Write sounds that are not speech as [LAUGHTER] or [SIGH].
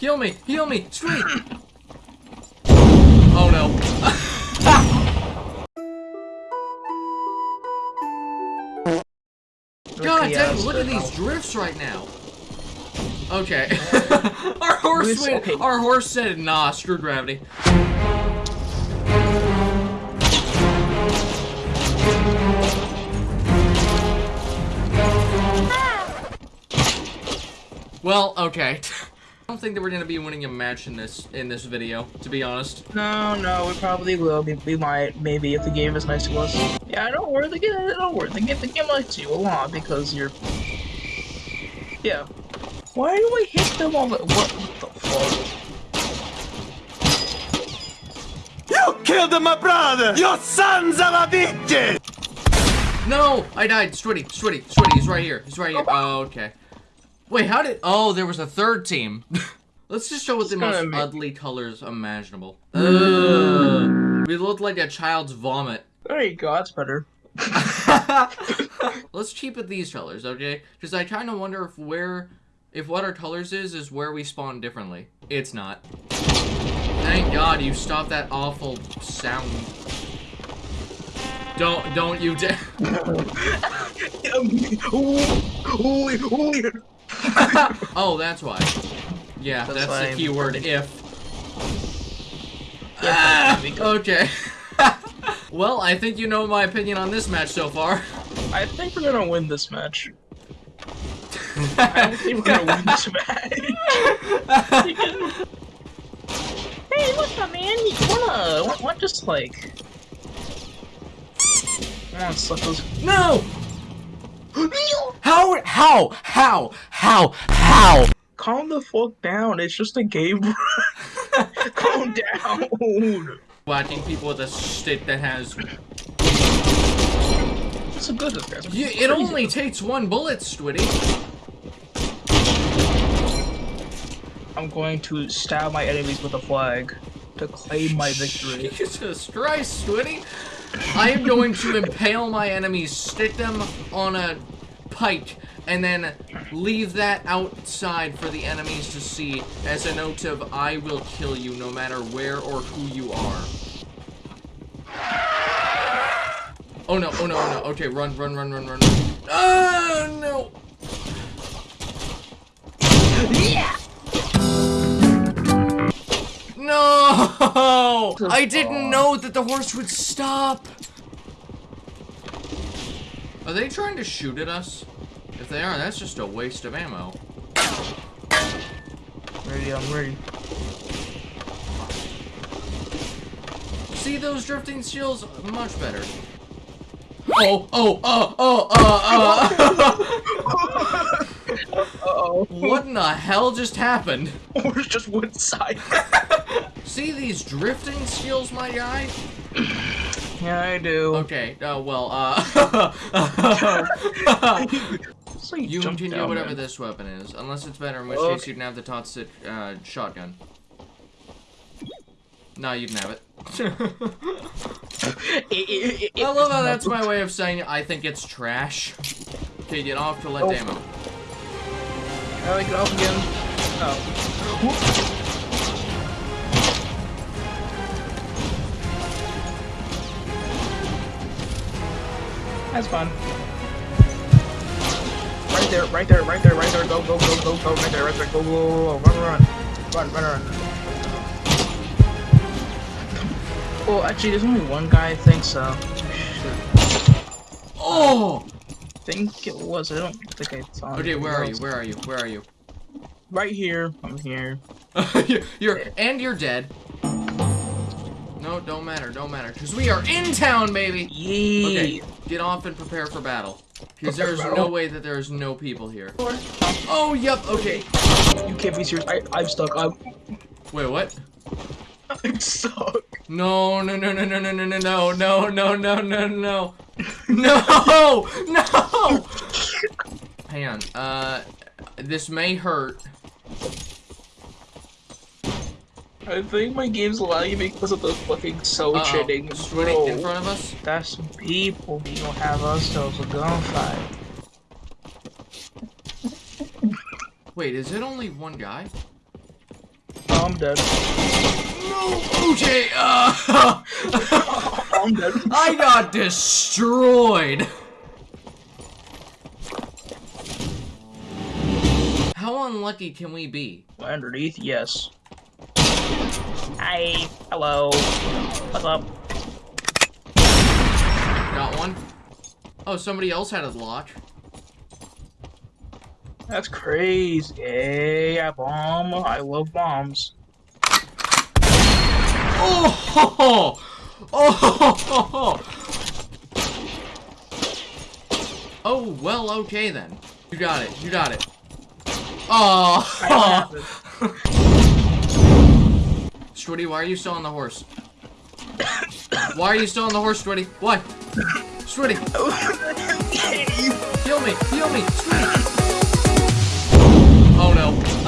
heal me, heal me, sweet. [LAUGHS] oh no. [LAUGHS] God Okay, dang, yeah, look at these drifts right now. Okay. [LAUGHS] our horse Who's- went, okay. our horse said nah, screw gravity. Ah. Well, okay. I don't think that we're gonna be winning a match in this in this video, to be honest. No, no, we probably will. We, we might, maybe, if the game is nice to us. Yeah, I don't worry, the game, don't worry, the game, the game likes you a lot because you're... Yeah. Why do I hit them all the... What, what the fuck? You killed my brother! Your sons are a bitches! No! I died! Switty, Switty, Switty, he's right here. He's right here. Oh, okay. Wait, how did- Oh, there was a third team. [LAUGHS] Let's just show with the It's most gonna make- ugly colors imaginable. Hmm. Ugh. We look like a child's vomit. There you go, that's better. [LAUGHS] Let's keep it these colors, okay? Because I kind of wonder if where, if what our colors is, is where we spawn differently. It's not. Thank God you stopped that awful sound. Don't, don't you dare. [LAUGHS] [LAUGHS] oh, that's why. Yeah, That's that's, why the I'm- keyword if. Yeah, Ah, okay. [LAUGHS] well, I think you know my opinion on this match so far. I think we're gonna win this match. [LAUGHS] I don't think we're gonna win this match. hey, what's up, man? You wanna, what, what just like... Come on, suckers. No! How? How? How? How? How? Calm the fuck down, it's just a game. [LAUGHS] Calm down. Whacking people with a stick that has. It's a good this guy's Yeah, it only takes one bullet, Switty. I'm going to stab my enemies with a flag to claim my [LAUGHS] victory. Jesus Christ, Switty. I am going to impale my enemies, stick them on a pike, and then leave that outside for the enemies to see as a note of I will kill you no matter where or who you are. Oh no, oh no, oh no. Okay, run, run, run, run, run. Oh no! Yeah! No! [LAUGHS] I didn't know that the horse would stop! Are they trying to shoot at us? If they are, that's just a waste of ammo. Ready, I'm ready. See those drifting shields? Much better. Oh, oh, oh, oh, oh, oh. oh. Uh-oh. what in the hell just happened? Or just one side. See these drifting skills, my guy? [CLEARS THROAT] yeah, I do. Okay, uh, well, uh... [LAUGHS] So you you jumped continue down, whatever man. this weapon is, unless it's better, in which Okay. case you can have the Totsit, uh, [LAUGHS] shotgun. No, you can have it. It- it- it- I love how [LAUGHS] that's my way of saying I think it's trash. Okay, get off to let Oh. ammo. How do I get off again? Oh. That's fun. Right there, right there, right there, right there. Go, go, go, go, go. Right there, right there. Go, go, go, go. Run, run, run, run, run, run. Well, actually, there's only one guy. I think so. Oh! I think it was. I don't think I saw. Okay, anything where are you? Where are you? Where are you? Right here. I'm here. [LAUGHS] you're, you're and you're dead. No, don't matter, don't matter, because we are in town, baby. Yee. Okay, get off and prepare for battle. Because there's no way that there's no people here. Oh, yep. Okay. You can't be serious. I, I'm stuck. I'm, Wait, what? I'm stuck. No, no, no, no, no, no, no, no, no, no, no, no, no, no, no, no. Hang on. Uh, this may hurt. I think my game's lagging because of the fucking so Uh-oh. shitting. Switty in front of us. That's some people. We gonna have ourselves a gunfight. [LAUGHS] Wait, is it only one guy? Oh, I'm dead. No, OJ. Uh, [LAUGHS] I'm dead. I got destroyed. How unlucky can we be? Underneath, yes. Hi. Hello. What's up? Got one. Oh, somebody else had a launch. That's crazy. Hey, I bomb. I love bombs. Oh! Ho, [LAUGHS] ho. Oh! Ho, ho, ho. Oh, well, okay then. You got it. You got it. Oh! [LAUGHS] I have it. Switty, why are you still on the horse? why are you still on the horse, Switty? Why? Switty, heal [LAUGHS] me, heal me, Switty. Oh no.